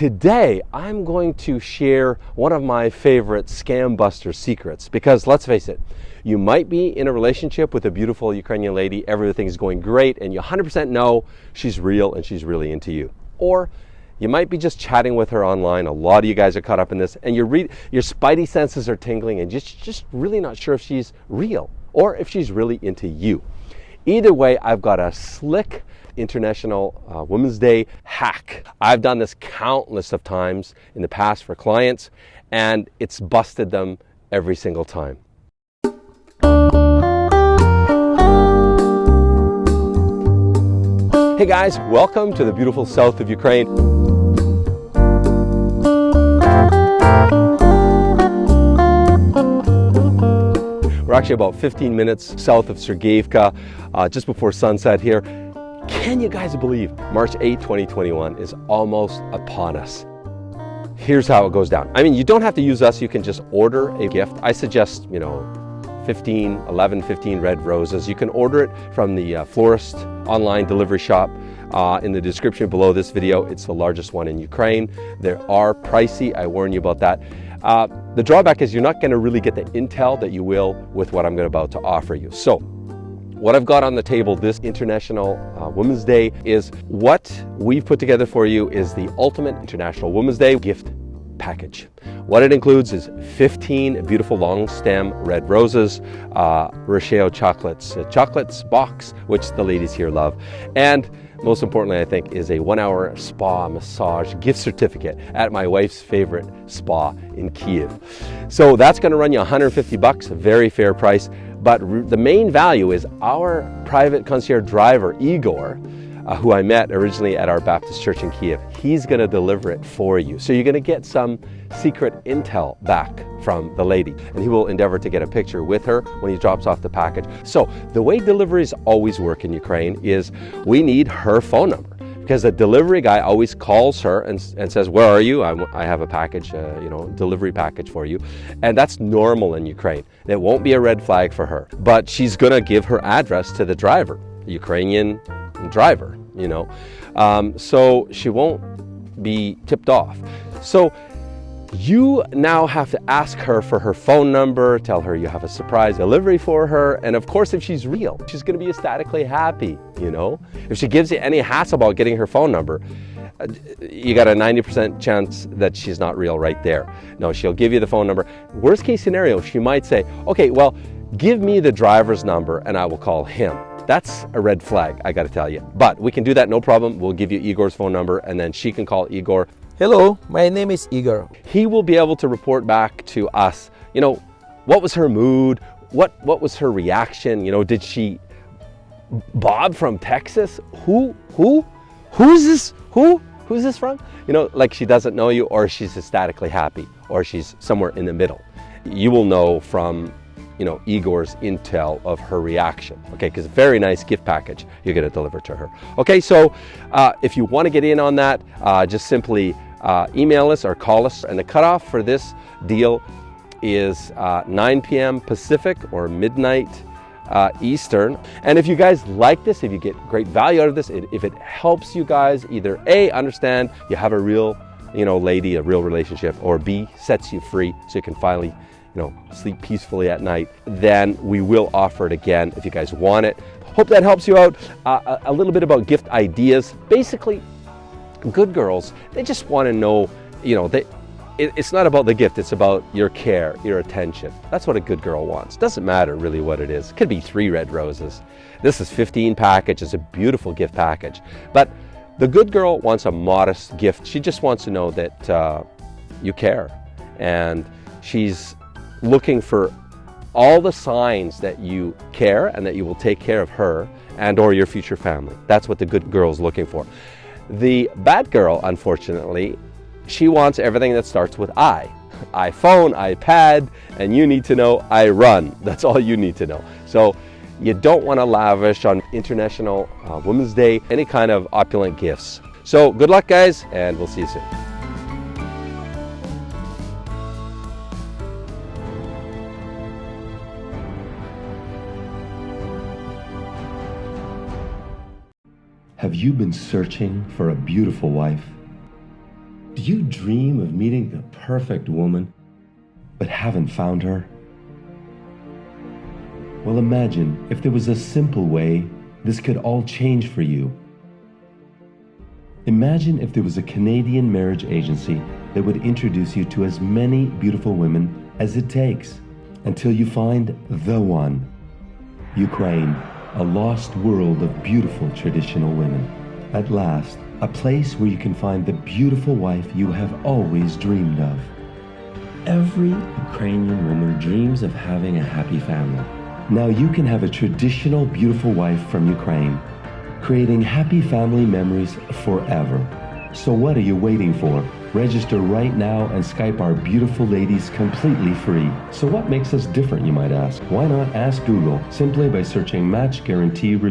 Today, I'm going to share one of my favorite scam buster secrets because let's face it, you might be in a relationship with a beautiful Ukrainian lady, everything's going great, and you 100% know she's real and she's really into you. Or you might be just chatting with her online. A lot of you guys are caught up in this, and your, your spidey senses are tingling, and just, just really not sure if she's real or if she's really into you. Either way, I've got a slick International uh, Women's Day hack. I've done this countless of times in the past for clients, and it's busted them every single time. Hey guys, welcome to the beautiful south of Ukraine. We're actually about 15 minutes south of Sergeyevka, uh, just before sunset here. Can you guys believe March 8, 2021 is almost upon us? Here's how it goes down. I mean, you don't have to use us. You can just order a gift. I suggest, you know, 15, 11, 15 red roses. You can order it from the uh, florist online delivery shop. Uh, in the description below this video, it's the largest one in Ukraine. They are pricey, I warn you about that. Uh, the drawback is you're not gonna really get the intel that you will with what I'm about to offer you. So what I've got on the table this International uh, Women's Day is what we've put together for you is the Ultimate International Women's Day gift package. What it includes is 15 beautiful long stem red roses, uh, Riccio chocolates, a chocolates box, which the ladies here love, and most importantly, I think, is a one hour spa massage gift certificate at my wife's favorite spa in Kiev. So that's gonna run you 150 bucks, a very fair price. But the main value is our private concierge driver, Igor, uh, who I met originally at our Baptist church in Kiev. He's going to deliver it for you. So you're going to get some secret intel back from the lady. And he will endeavor to get a picture with her when he drops off the package. So the way deliveries always work in Ukraine is we need her phone number because the delivery guy always calls her and, and says, where are you? I, I have a package, uh, you know, delivery package for you. And that's normal in Ukraine. It won't be a red flag for her, but she's gonna give her address to the driver, Ukrainian driver, you know. Um, so she won't be tipped off. So you now have to ask her for her phone number, tell her you have a surprise delivery for her, and of course if she's real, she's gonna be ecstatically happy, you know? If she gives you any hassle about getting her phone number, uh, you got a 90% chance that she's not real right there. No, she'll give you the phone number. Worst case scenario, she might say, okay, well, give me the driver's number and I will call him. That's a red flag, I gotta tell you. But we can do that, no problem. We'll give you Igor's phone number and then she can call Igor Hello, my name is Igor. He will be able to report back to us, you know, what was her mood? What, what was her reaction? You know, did she, Bob from Texas? Who, who, who's this, who, who's this from? You know, like she doesn't know you or she's ecstatically happy or she's somewhere in the middle. You will know from you know, Igor's intel of her reaction. Okay, because very nice gift package you're going to deliver to her. Okay, so uh, if you want to get in on that, uh, just simply uh, email us or call us. And the cutoff for this deal is uh, 9 p.m. Pacific or midnight uh, Eastern. And if you guys like this, if you get great value out of this, if it helps you guys either A, understand you have a real, you know, lady, a real relationship, or B, sets you free so you can finally, you know, sleep peacefully at night, then we will offer it again if you guys want it. Hope that helps you out. Uh, a little bit about gift ideas. Basically, good girls, they just want to know, you know, they, it, it's not about the gift, it's about your care, your attention. That's what a good girl wants. Doesn't matter really what it is. It could be three red roses. This is 15 package, it's a beautiful gift package. But the good girl wants a modest gift. She just wants to know that uh, you care. And she's looking for all the signs that you care and that you will take care of her and or your future family. That's what the good girl is looking for. The bad girl, unfortunately, she wants everything that starts with I. iPhone, iPad, and you need to know I run. That's all you need to know. So you don't want to lavish on International uh, Women's Day any kind of opulent gifts. So good luck guys, and we'll see you soon. Have you been searching for a beautiful wife? Do you dream of meeting the perfect woman, but haven't found her? Well, imagine if there was a simple way this could all change for you. Imagine if there was a Canadian marriage agency that would introduce you to as many beautiful women as it takes until you find the one. Ukraine, a lost world of beautiful traditional women. At last, a place where you can find the beautiful wife you have always dreamed of. Every Ukrainian woman dreams of having a happy family. Now you can have a traditional beautiful wife from Ukraine, creating happy family memories forever. So what are you waiting for? Register right now and Skype our beautiful ladies completely free. So what makes us different, you might ask? Why not ask Google simply by searching Match Guarantee Review?